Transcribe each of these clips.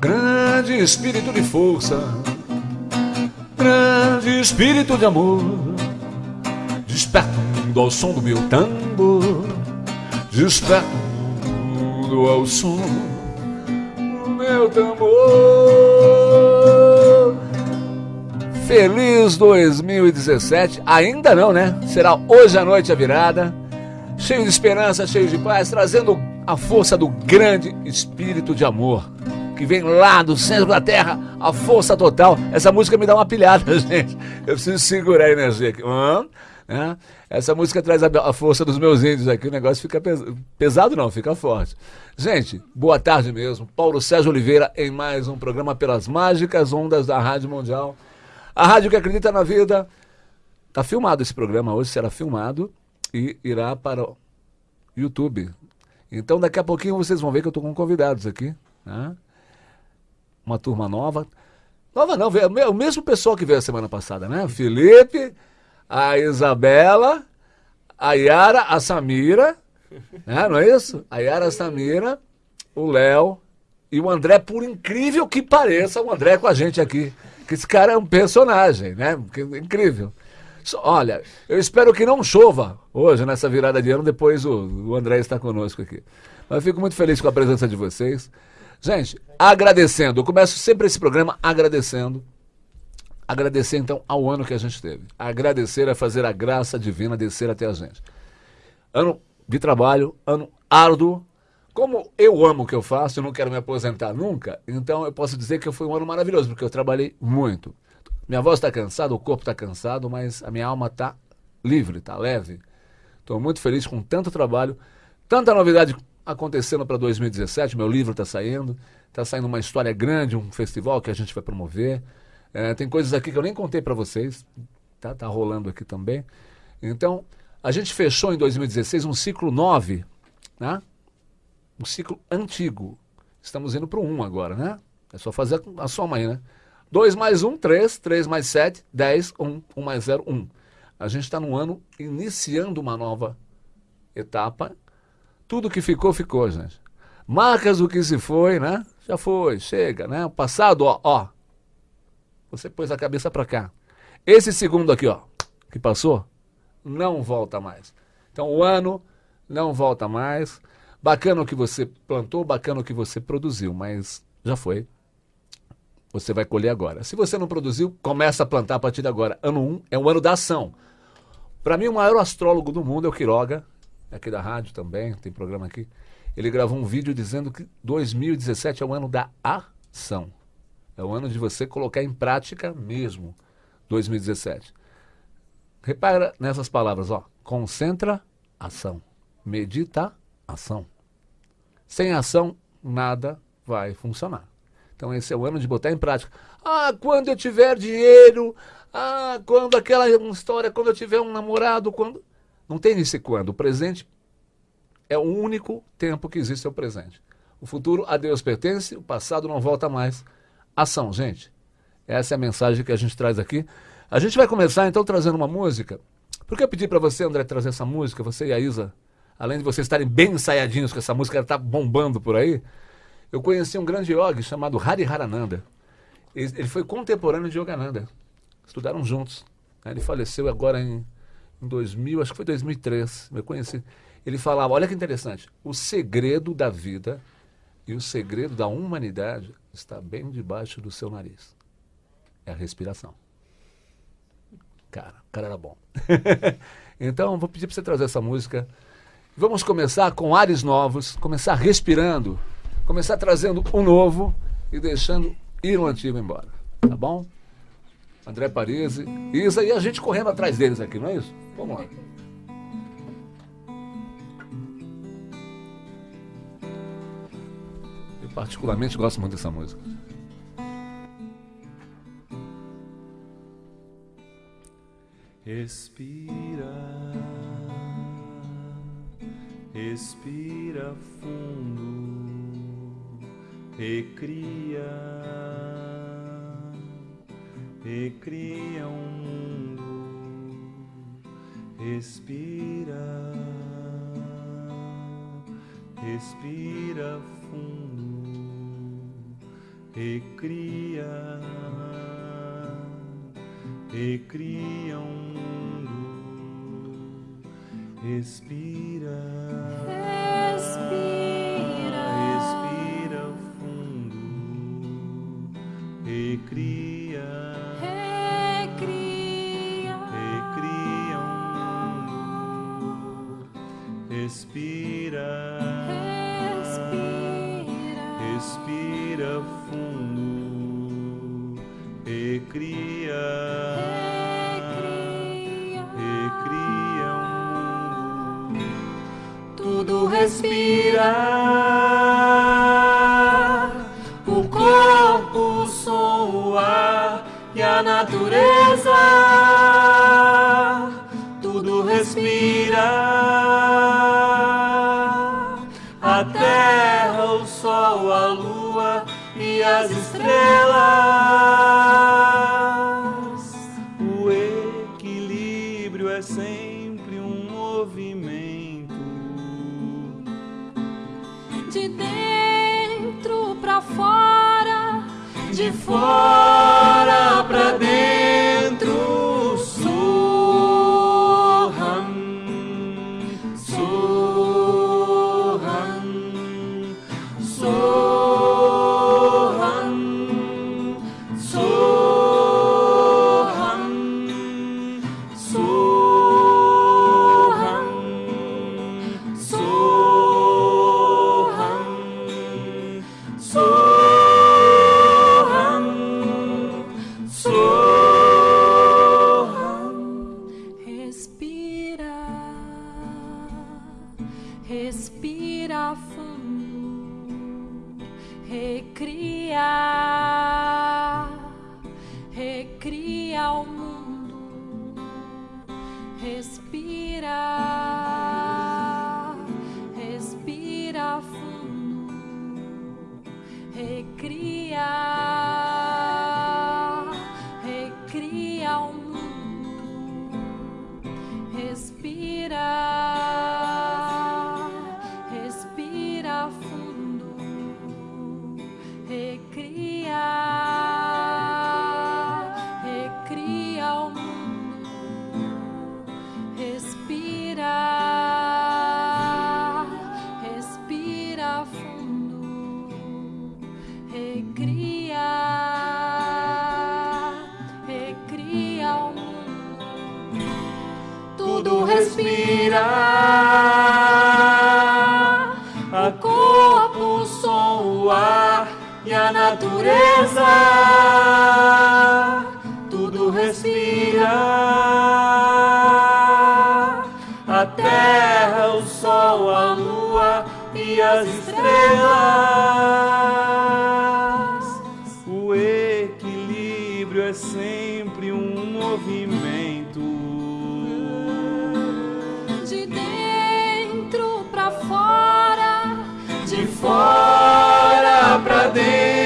Grande espírito de força, grande espírito de amor, desperta o mundo ao som do meu tambor, desperta o mundo ao som do meu tambor. Feliz 2017, ainda não, né? Será hoje à noite a virada, cheio de esperança, cheio de paz, trazendo a força do grande espírito de amor que vem lá do centro da terra, a força total. Essa música me dá uma pilhada, gente. Eu preciso segurar a energia aqui. Hum, né? Essa música traz a, a, força dos meus índios aqui, o negócio fica pes pesado, não, fica forte. Gente, boa tarde mesmo. Paulo Sérgio Oliveira em mais um programa pelas mágicas ondas da Rádio Mundial. A rádio que acredita na vida. Tá filmado esse programa, hoje será filmado e irá para o YouTube. Então daqui a pouquinho vocês vão ver que eu estou com convidados aqui. Né? uma turma nova. Nova não, veio, o mesmo pessoal que veio a semana passada, né? Felipe, a Isabela, a Yara, a Samira, né? não é isso? A Yara, a Samira, o Léo e o André, por incrível que pareça, o André com a gente aqui. Que esse cara é um personagem, né? Incrível. Olha, eu espero que não chova hoje, nessa virada de ano, depois o, o André está conosco aqui. Mas fico muito feliz com a presença de vocês. Gente, agradecendo. Eu começo sempre esse programa agradecendo. Agradecer então ao ano que a gente teve. Agradecer é fazer a graça divina descer até a gente. Ano de trabalho, ano árduo. Como eu amo o que eu faço, eu não quero me aposentar nunca, então eu posso dizer que foi um ano maravilhoso, porque eu trabalhei muito. Minha voz está cansada, o corpo está cansado, mas a minha alma está livre, está leve. Estou muito feliz com tanto trabalho, tanta novidade acontecendo para 2017. Meu livro está saindo, está saindo uma história grande, um festival que a gente vai promover. É, tem coisas aqui que eu nem contei para vocês, tá, tá rolando aqui também. Então, a gente fechou em 2016 um ciclo 9, né? Um ciclo antigo. Estamos indo para o 1 agora, né? É só fazer a soma aí, né? 2 mais 1, 3, 3 mais 7, 10, 1, 1 mais 0, 1. A gente está no ano iniciando uma nova etapa tudo que ficou, ficou, gente. Marcas o que se foi, né? Já foi, chega, né? O passado, ó, ó. Você pôs a cabeça para cá. Esse segundo aqui, ó, que passou, não volta mais. Então o ano não volta mais. Bacana o que você plantou, bacana o que você produziu, mas já foi. Você vai colher agora. Se você não produziu, começa a plantar a partir de agora. Ano 1 um é o ano da ação. Para mim, o maior astrólogo do mundo é o Quiroga, aqui da rádio também, tem programa aqui. Ele gravou um vídeo dizendo que 2017 é o ano da ação. É o ano de você colocar em prática mesmo 2017. Repara nessas palavras, ó. Concentra, ação. Medita, ação. Sem ação, nada vai funcionar. Então esse é o ano de botar em prática. Ah, quando eu tiver dinheiro, ah, quando aquela história, quando eu tiver um namorado, quando não tem esse quando. O presente é o único tempo que existe é o presente. O futuro a Deus pertence, o passado não volta mais. Ação, gente. Essa é a mensagem que a gente traz aqui. A gente vai começar então trazendo uma música. Por que eu pedi para você, André, trazer essa música, você e a Isa, além de vocês estarem bem ensaiadinhos com essa música, ela está bombando por aí. Eu conheci um grande yogi chamado Hari Harananda. Ele foi contemporâneo de Yogananda. Estudaram juntos. Ele faleceu agora em em 2000, acho que foi 2003, eu conheci. Ele falava, olha que interessante, o segredo da vida e o segredo da humanidade está bem debaixo do seu nariz. É a respiração. Cara, o cara era bom. então, vou pedir para você trazer essa música. Vamos começar com ares novos, começar respirando, começar trazendo o um novo e deixando ir o antigo embora. Tá bom? André Parisi, Isa e a gente correndo atrás deles aqui, não é isso? Vamos lá. Eu particularmente gosto muito dessa música. Respira, respira fundo, recria recria um mundo. Respira, respira fundo, recria, recria um mundo. Respira. Respira, Respira. respira fundo. Recria, Recria. De dentro pra fora. De fora recria, recria o mundo, respira tudo respira. A corpo, o som, o ar e a natureza. Tudo respira. A terra, o sol, a lua e as estrelas. poder.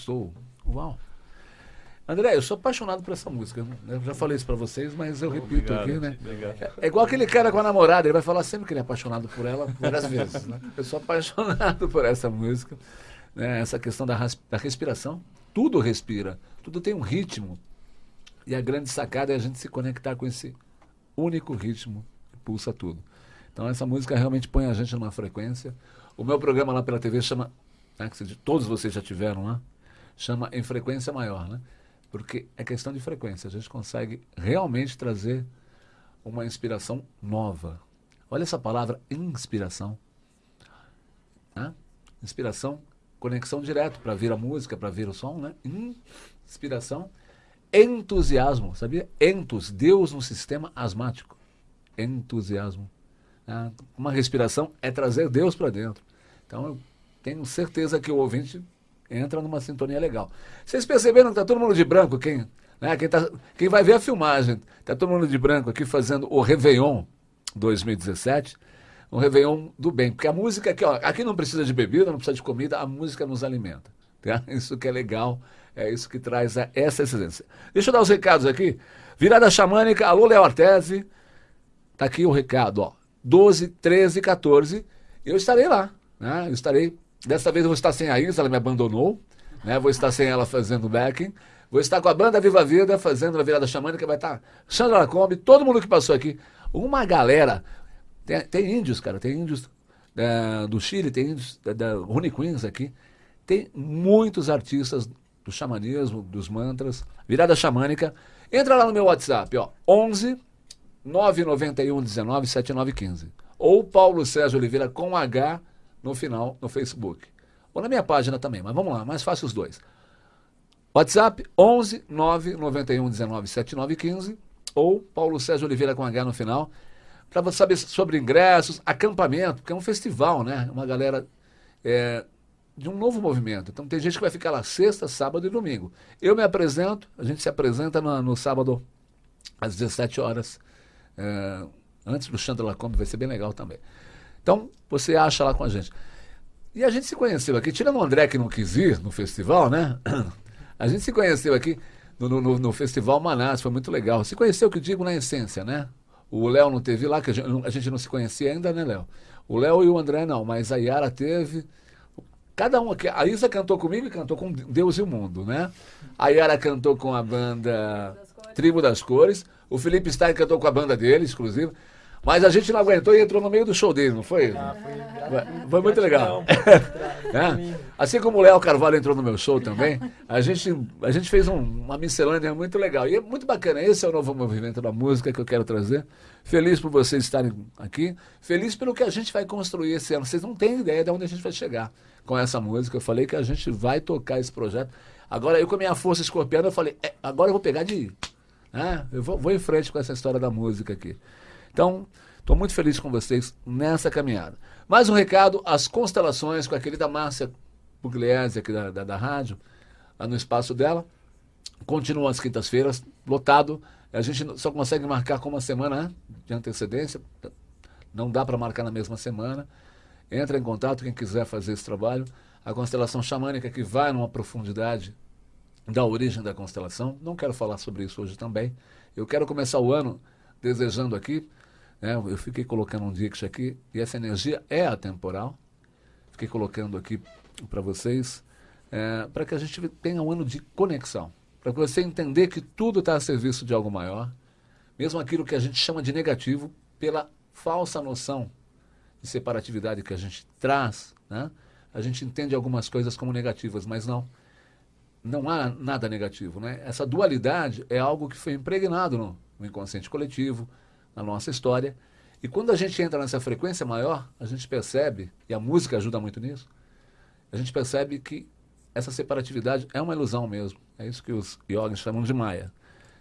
Sou. Uau. André, eu sou apaixonado por essa música. né? Eu já falei isso pra vocês, mas eu repito Obrigado, aqui, né? obrigado. É igual aquele cara com a namorada, ele vai falar sempre que ele é apaixonado por ela várias vezes. Né? Eu sou apaixonado por essa música. né? Essa questão da, da respiração. Tudo respira, tudo tem um ritmo. E a grande sacada é a gente se conectar com esse único ritmo que pulsa tudo. Então essa música realmente põe a gente numa frequência. O meu programa lá pela TV chama, né, que todos vocês já tiveram lá, chama Em Frequência Maior, né? Porque é questão de frequência. A gente consegue realmente trazer uma inspiração nova. Olha essa palavra, inspiração. Né? Inspiração, conexão direto para vir a música, para vir o som, né? Inspiração, entusiasmo, sabia? Entus, Deus no sistema asmático. Entusiasmo. Né? Uma respiração é trazer Deus para dentro. Então eu tenho certeza que o ouvinte entra numa sintonia legal. Vocês perceberam que está todo mundo de branco, quem, né, quem, tá, quem vai ver a filmagem, está todo mundo de branco aqui fazendo o Réveillon 2017, um Réveillon do bem. Porque a música aqui, ó, aqui não precisa de bebida, não precisa de comida, a música nos alimenta. Tá? Isso que é legal, é isso que traz a, essa excelência. Deixa eu dar os recados aqui. Virada xamânica, alô Léo Artese, tá aqui o recado, ó. 12, 13, 14, eu estarei lá, né? Eu estarei Dessa vez eu vou estar sem a Isa, ela me abandonou. Né? Vou estar sem ela fazendo backing. Vou estar com a banda Viva Vida fazendo a virada xamânica. Vai estar Sandra Lacombe, todo mundo que passou aqui. Uma galera. Tem, tem índios, cara. Tem índios é, do Chile, tem índios da, da Rune Queens aqui. Tem muitos artistas do xamanismo, dos mantras, virada xamânica. Entra lá no meu WhatsApp, ó. 11 991 19 7915. Ou Paulo Sérgio Oliveira com H no final no Facebook. Ou na minha página também, mas vamos lá, mais fácil os dois. WhatsApp 11 991 19 7915 ou Paulo Sérgio Oliveira com H no final, para você saber sobre ingressos, acampamento, porque é um festival, né? Uma galera é, de um novo movimento. Então tem gente que vai ficar lá sexta, sábado e domingo. Eu me apresento, a gente se apresenta no, no sábado às 17 horas, é, antes do Chandra Lacombe, vai ser bem legal também. Então, você acha lá com a gente. E a gente se conheceu aqui, tirando o André que não quis ir no festival, né? A gente se conheceu aqui no, no, no Festival Manaus, foi muito legal. Se conheceu, que digo, na essência, né? O Léo não teve lá, que a gente, a gente não se conhecia ainda, né, Léo? O Léo e o André não, mas a Yara teve. Cada um aqui. A Isa cantou comigo e cantou com Deus e o Mundo, né? A Yara cantou com a banda Tribo das Cores. O Felipe Stein cantou com a banda dele, exclusiva. Mas a gente não aguentou e entrou no meio do show dele, não foi? Ah, foi, foi muito legal. é? Assim como o Léo Carvalho entrou no meu show também, a gente, a gente fez um, uma miscelânea muito legal. E é muito bacana. Esse é o novo movimento da música que eu quero trazer. Feliz por vocês estarem aqui. Feliz pelo que a gente vai construir esse ano. Vocês não têm ideia de onde a gente vai chegar com essa música. Eu falei que a gente vai tocar esse projeto. Agora, eu com a minha força escorpiana, eu falei, é, agora eu vou pegar de. Né? Eu vou, vou em frente com essa história da música aqui. Então, estou muito feliz com vocês nessa caminhada. Mais um recado, as constelações com a querida Márcia Pugliese aqui da, da, da rádio, lá no espaço dela. Continuam às quintas-feiras, lotado. A gente só consegue marcar com uma semana né, de antecedência. Não dá para marcar na mesma semana. Entra em contato quem quiser fazer esse trabalho. A constelação xamânica que vai numa profundidade da origem da constelação. Não quero falar sobre isso hoje também. Eu quero começar o ano desejando aqui é, eu fiquei colocando um dix aqui, e essa energia é atemporal. Fiquei colocando aqui para vocês, é, para que a gente tenha um ano de conexão. Para você entender que tudo está a serviço de algo maior, mesmo aquilo que a gente chama de negativo, pela falsa noção de separatividade que a gente traz, né? a gente entende algumas coisas como negativas, mas não. Não há nada negativo. Né? Essa dualidade é algo que foi impregnado no inconsciente coletivo, na nossa história. E quando a gente entra nessa frequência maior, a gente percebe, e a música ajuda muito nisso, a gente percebe que essa separatividade é uma ilusão mesmo. É isso que os yogis chamam de Maya.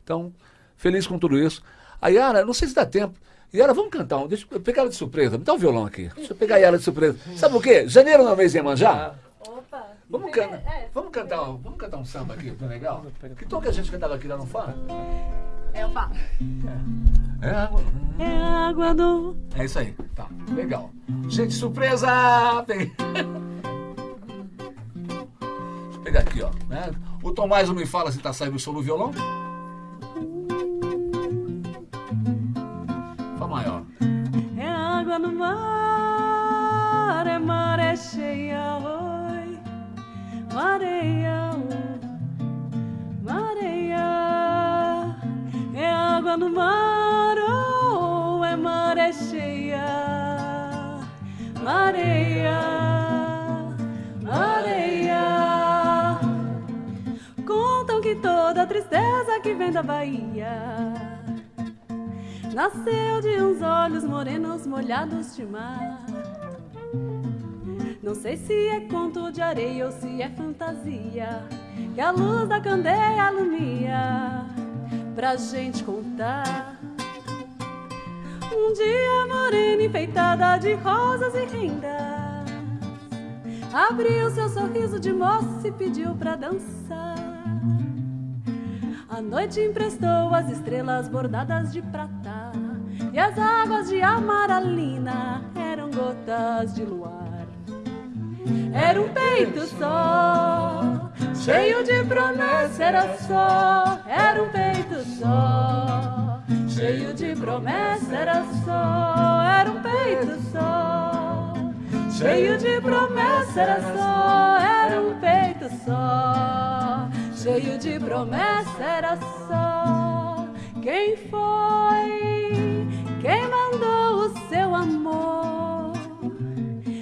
Então, feliz com tudo isso. A Yara, não sei se dá tempo. Yara, vamos cantar um. Deixa eu pegar ela de surpresa. Me dá o um violão aqui. Deixa eu pegar a Yara de surpresa. Sabe o quê? Janeiro não é mês de Iemanjá? Opa! Vamos, can... É, vamos, cantar, um, vamos cantar um samba aqui, tá legal? Que tom que a gente cantava aqui lá no Fá? É o Fá. É. é água. É água do. É isso aí. Tá, legal. Gente, surpresa! Deixa eu pegar aqui, ó. Né? O Tom mais não me fala se tá saindo o som no violão. Fá maior. É água no mar, que vem da Bahia. Nasceu de uns olhos morenos molhados de mar. Não sei se é conto de areia ou se é fantasia que a luz da candeia alumia pra gente contar. Um dia morena enfeitada de rosas e rendas abriu seu sorriso de moça e pediu pra dançar. A noite emprestou as estrelas bordadas de prata e as águas de amaralina eram gotas de luar. Era um peito só, cheio de promessa, era só, era um peito só, cheio de promessa, era só, era um peito só, cheio de promessa, era só, era um peito só, cheio de promessa, era só. Quem foi? Quem mandou o seu amor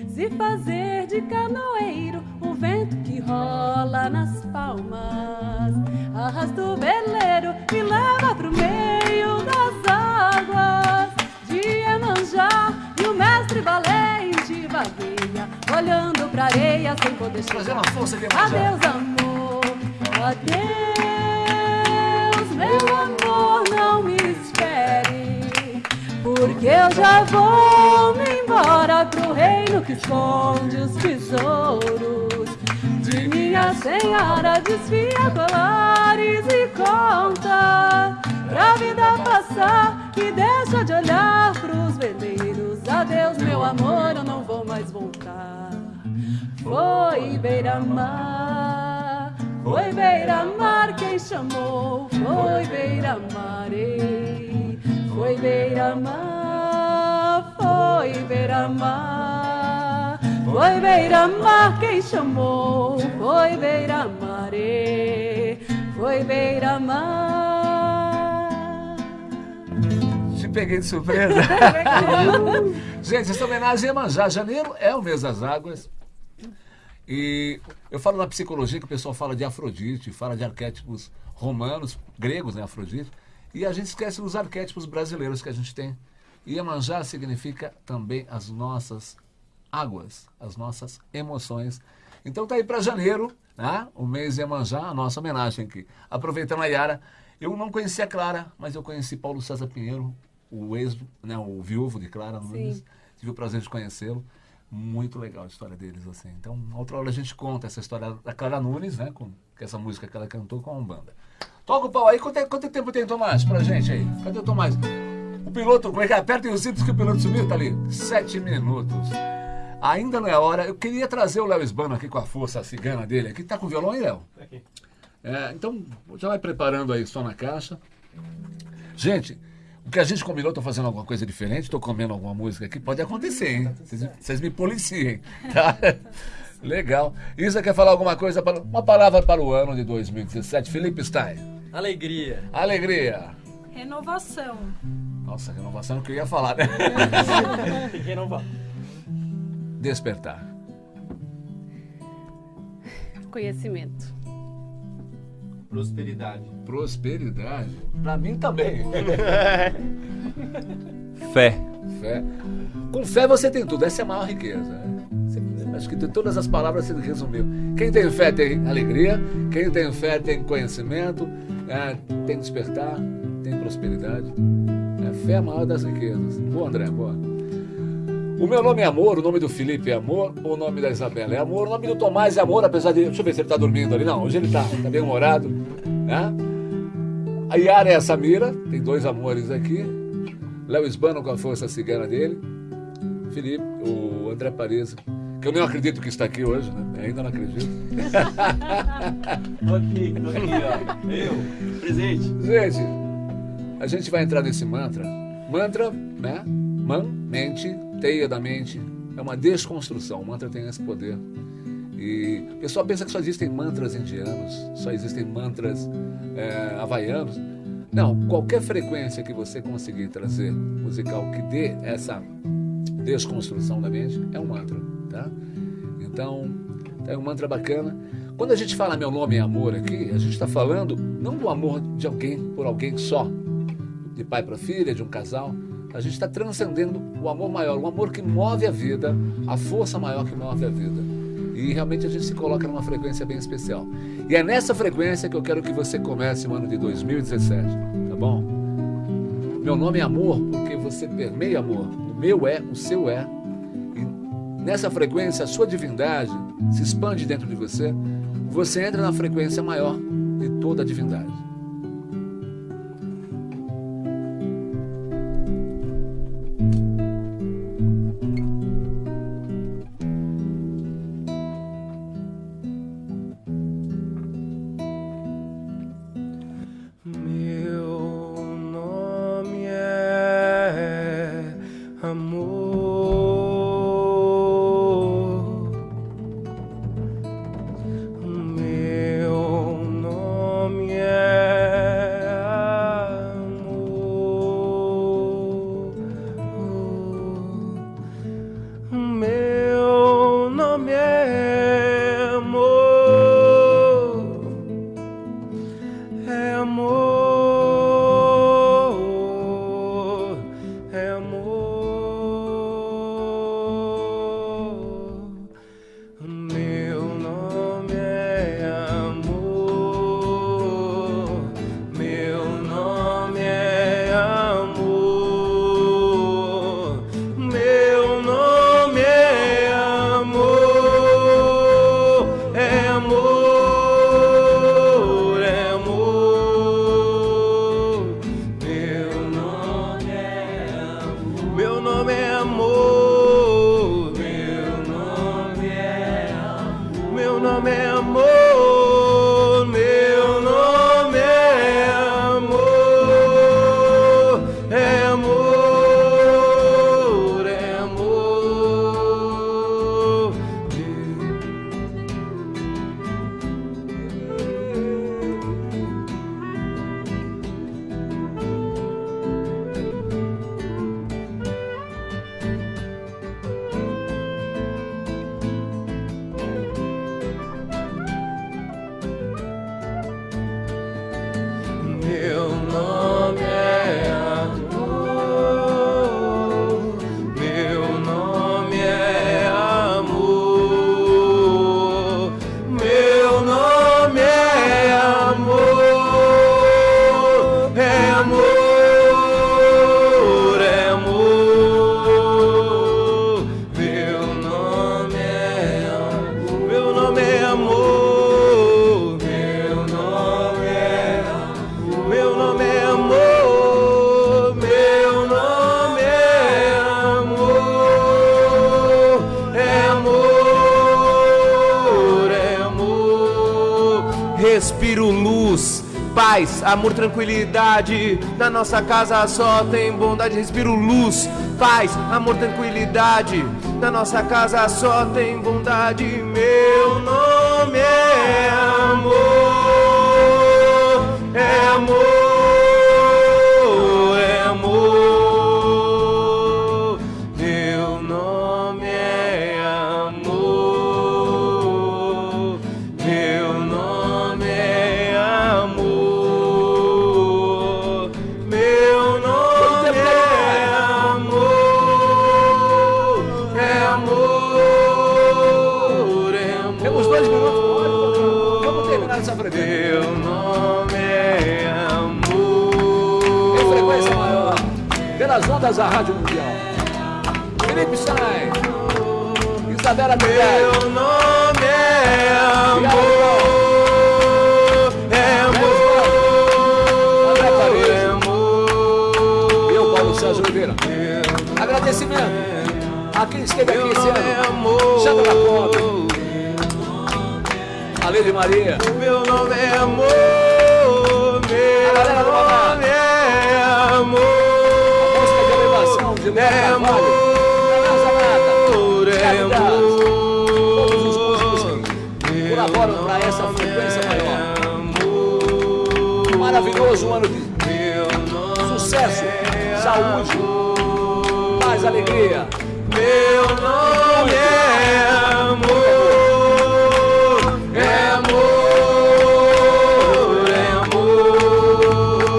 se fazer de canoeiro? O vento que rola nas palmas arrasta o veleiro e leva pro meio das águas de Emanjá. E o mestre valente vagueia, olhando pra areia sem poder chegar. Iemanjá. Adeus, amor. Adeus, meu amor, não me espere. Porque eu já vou me embora pro reino que esconde os tesouros. De minha senhora desfia colares e conta pra vida passar e deixa de olhar pros veleiros. Adeus, meu amor, eu não vou mais voltar. Foi beira-mar, foi beira-mar quem chamou, foi beira-mar, ei. foi beira-mar, foi beira-mar, foi beira-mar quem chamou, foi beira-mar, ei. foi beira-mar. Te peguei de surpresa. Gente, essa homenagem a Iemanjá. Janeiro é o mês das águas. E eu falo na psicologia que o pessoal fala de Afrodite, fala de arquétipos romanos, gregos, né, Afrodite. E a gente esquece dos arquétipos brasileiros que a gente tem. E Iemanjá significa também as nossas águas, as nossas emoções. Então tá aí para janeiro, né? o mês Iemanjá, a nossa homenagem aqui. Aproveitando a Yara, eu não conhecia a Clara, mas eu conheci Paulo César Pinheiro, o ex, né, o viúvo de Clara Nunes. Tive o prazer de conhecê-lo. Muito legal a história deles, assim. Então, outra hora a gente conta essa história da Clara Nunes, né? Com, com essa música que ela cantou com a Umbanda. Toca o pau aí. Quanto, é- quanto tempo tem, Tomás, pra gente aí? Cadê o Tomás? O piloto, como é que é? Apertem os cintos que o piloto sumiu, tá ali. Sete minutos. Ainda não é hora. Eu queria trazer o Léo Esbano aqui com a força cigana dele aqui. Tá com violão aí, Léo? É, então, já vai preparando aí só na caixa. Gente, o que a gente combinou, tô fazendo alguma coisa diferente, estou comendo alguma música aqui, pode acontecer, hein? Vocês, vocês me policiem, tá? Legal. Isa quer falar alguma coisa, para, uma palavra para o ano de 2017. Felipe Stein. Alegria. Alegria. Renovação. Nossa, renovação que eu ia falar, né? Tem que renovar. Despertar. Conhecimento. Prosperidade. Prosperidade. Pra mim também. Fé. Fé. Com fé você tem tudo, essa é a maior riqueza. né? Acho que de todas as palavras você resumiu. Quem tem fé tem alegria, quem tem fé tem conhecimento, é, tem despertar, tem prosperidade. É, fé é a maior das riquezas. Boa, André, boa. O meu nome é Amor, o nome do Felipe é Amor, o nome da Isabela é Amor, o nome do Tomás é Amor, apesar de. Deixa eu ver se ele tá dormindo ali. Não, hoje ele tá, tá bem humorado. Né? A Yara é a Samira, tem dois amores aqui. Léo Esbano com a força cigana dele. Felipe, o André Paris, que eu nem acredito que está aqui hoje, né? Ainda não acredito. Tô aqui, tô aqui, ó. Eu, presente. Gente, a gente vai entrar nesse mantra. Mantra, né? Man, mente, teia da mente. É uma desconstrução. O mantra tem esse poder. E o pessoal pensa que só existem mantras indianos, só existem mantras é, havaianos. Não, qualquer frequência que você conseguir trazer musical que dê essa desconstrução da mente é um mantra, tá? Então, é um mantra bacana. Quando a gente fala meu nome é amor aqui, a gente está falando não do amor de alguém por alguém só, de pai para filha, de um casal. A gente está transcendendo o amor maior, o amor que move a vida, a força maior que move a vida. E realmente a gente se coloca numa frequência bem especial. E é nessa frequência que eu quero que você comece o ano de 2017, tá bom? Meu nome é amor porque você permeia amor. O meu é, o seu é. E nessa frequência, a sua divindade se expande dentro de você você entra na frequência maior de toda a divindade. Amor, tranquilidade. Na nossa casa só tem bondade, respiro luz, paz, amor, tranquilidade. Na nossa casa só tem bondade. Meu nome é amor, é amor. Ondas da Rádio Mundial. Felipe Stein, Isabela. Meu nome é amor. É amor. André Paredes. É amor. Eu, Paulo César Oliveira. Agradecimento a quem esteve aqui esse ano. Chama da Copa. A Maria. Meu nome é amor. Meu nome é Demoremos. Demoremos. Todos os músicos que colaboram para essa frequência maior. Maravilhoso ano de sucesso, saúde, paz, alegria. Meu nome é amor, é amor, é amor.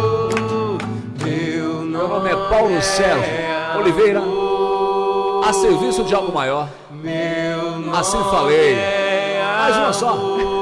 Meu nome é Paulo Sérgio. Oliveira, a serviço de algo maior. Assim falei. Mais uma só.